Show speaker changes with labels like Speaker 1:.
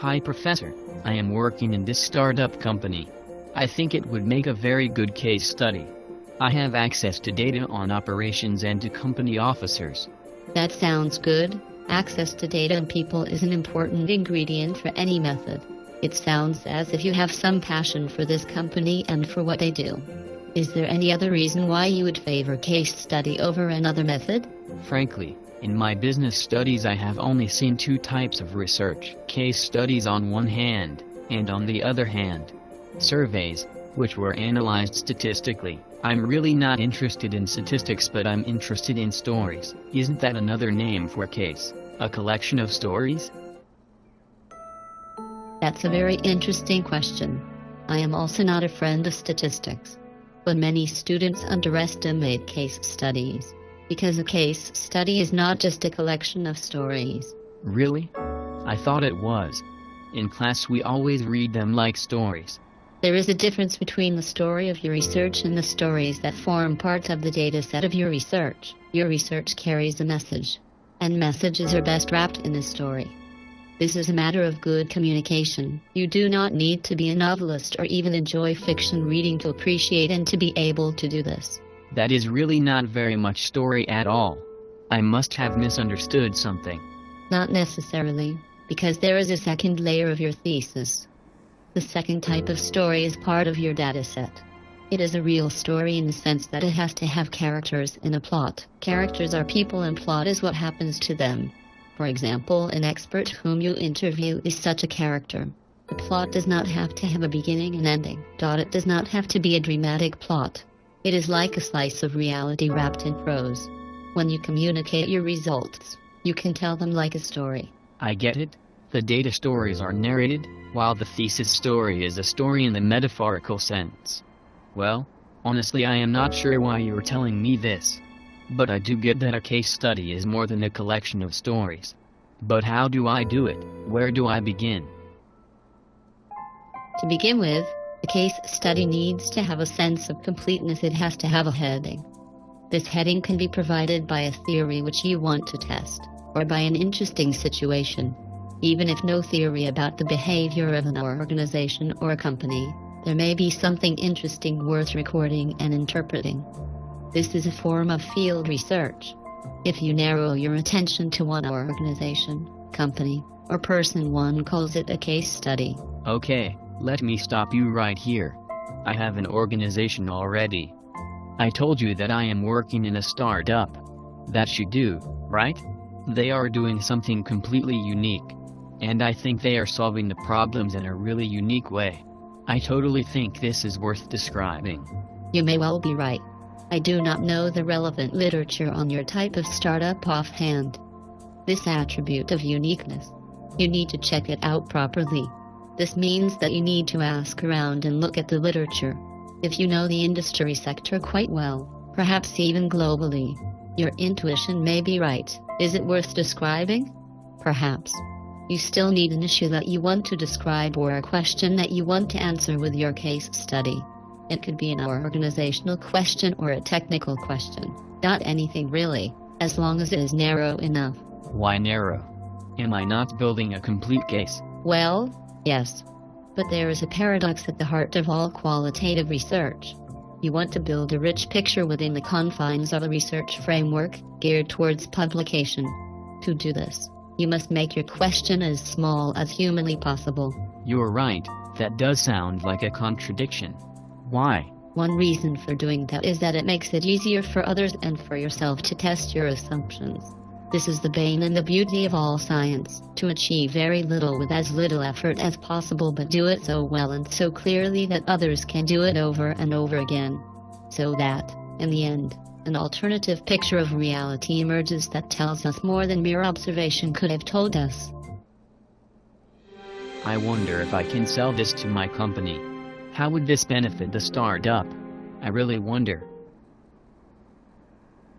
Speaker 1: Hi Professor, I am working in this startup company. I think it would make a very good case study. I have access to data on operations and to company officers.
Speaker 2: That sounds good. Access to data and people is an important ingredient for any method. It sounds as if you have some passion for this company and for what they do. Is there any other reason why you would favor case study over another method?
Speaker 1: Frankly, in my business studies I have only seen two types of research, case studies on one hand, and on the other hand, surveys, which were analyzed statistically. I'm really not interested in statistics but I'm interested in stories. Isn't that another name for case? A collection of stories?
Speaker 2: That's a very interesting question. I am also not a friend of statistics. But many students underestimate case studies. Because a case study is not just a collection of stories.
Speaker 1: Really? I thought it was. In class we always read them like stories.
Speaker 2: There is a difference between the story of your research and the stories that form part of the data set of your research. Your research carries a message. And messages are best wrapped in a story. This is a matter of good communication. You do not need to be a novelist or even enjoy fiction reading to appreciate and to be able to do this.
Speaker 1: That is really not very much story at all. I must have misunderstood something.
Speaker 2: Not necessarily, because there is a second layer of your thesis. The second type of story is part of your dataset. It is a real story in the sense that it has to have characters and a plot. Characters are people and plot is what happens to them. For example, an expert whom you interview is such a character. The plot does not have to have a beginning and ending. It does not have to be a dramatic plot. It is like a slice of reality wrapped in prose. When you communicate your results, you can tell them like a story.
Speaker 1: I get it. The data stories are narrated, while the thesis story is a story in the metaphorical sense. Well, honestly I am not sure why you are telling me this. But I do get that a case study is more than a collection of stories. But how do I do it? Where do I begin?
Speaker 2: To begin with, a case study needs to have a sense of completeness. It has to have a heading. This heading can be provided by a theory which you want to test, or by an interesting situation. Even if no theory about the behavior of an organization or a company, there may be something interesting worth recording and interpreting. This is a form of field research. If you narrow your attention to one organization, company, or person, one calls it a case study.
Speaker 1: Okay, let me stop you right here. I have an organization already. I told you that I am working in a startup. That you do, right? They are doing something completely unique. And I think they are solving the problems in a really unique way. I totally think this is worth describing.
Speaker 2: You may well be right. I do not know the relevant literature on your type of startup offhand. This attribute of uniqueness. You need to check it out properly. This means that you need to ask around and look at the literature. If you know the industry sector quite well, perhaps even globally, your intuition may be right. Is it worth describing? Perhaps. You still need an issue that you want to describe or a question that you want to answer with your case study. It could be an organizational question or a technical question. Not anything really, as long as it is narrow enough.
Speaker 1: Why narrow? Am I not building a complete case?
Speaker 2: Well, yes. But there is a paradox at the heart of all qualitative research. You want to build a rich picture within the confines of a research framework geared towards publication. To do this, you must make your question as small as humanly possible.
Speaker 1: You're right, that does sound like a contradiction. Why?
Speaker 2: One reason for doing that is that it makes it easier for others and for yourself to test your assumptions. This is the bane and the beauty of all science, to achieve very little with as little effort as possible but do it so well and so clearly that others can do it over and over again. So that, in the end, an alternative picture of reality emerges that tells us more than mere observation could have told us.
Speaker 1: I wonder if I can sell this to my company. How would this benefit the startup? I really wonder.